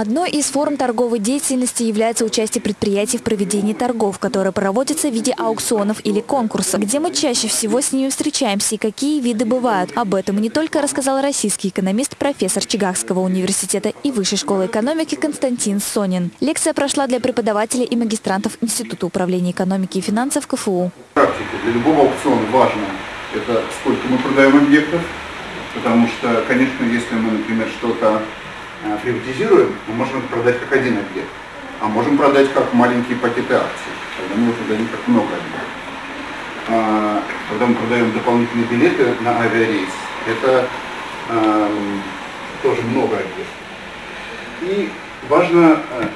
Одной из форм торговой деятельности является участие предприятий в проведении торгов, которые проводятся в виде аукционов или конкурсов. Где мы чаще всего с ними встречаемся и какие виды бывают. Об этом не только рассказал российский экономист, профессор Чигагского университета и Высшей школы экономики Константин Сонин. Лекция прошла для преподавателей и магистрантов Института управления экономики и финансов КФУ. Практика для любого аукциона важно это сколько мы продаем объектов, потому что, конечно, если мы, например, что-то приватизируем, мы можем это продать как один объект, а можем продать как маленькие пакеты акций, когда мы продадим как много объектов. А, когда мы продаем дополнительные билеты на авиарейс, это эм, тоже много объектов. И важно, э,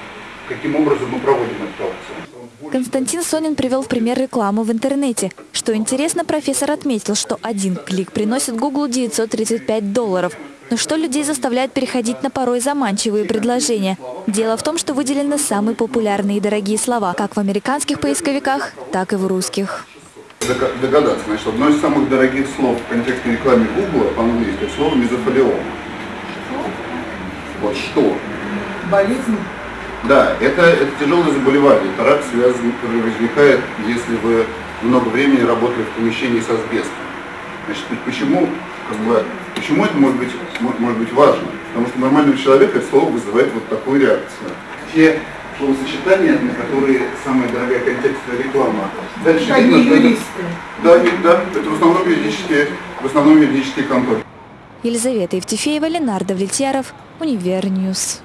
каким образом мы проводим эту аукцию. Константин Сонин привел в пример рекламу в интернете. Что интересно, профессор отметил, что один клик приносит Google 935 долларов – но что людей заставляет переходить на порой заманчивые предложения? Дело в том, что выделены самые популярные и дорогие слова, как в американских поисковиках, так и в русских. Догадаться, значит, одно из самых дорогих слов в контексте рекламы Google по-английски – слово мезофолиома. Вот что? Болезнь? Да, это, это тяжелое заболевание, это рак связан, который возникает, если вы много времени работали в помещении с асбестом. Значит, почему как бы, почему это может быть, может быть важно? Потому что нормального человека это слово вызывает вот такую реакцию. Те словосочетания, на которые самая дорогая контекстная реклама. Дальше это видно, что юристы. Это, да, да, это в основном юридические, в основном юридические конторы. Елизавета Евтефеева, Ленардо Влетьяров, Univer News.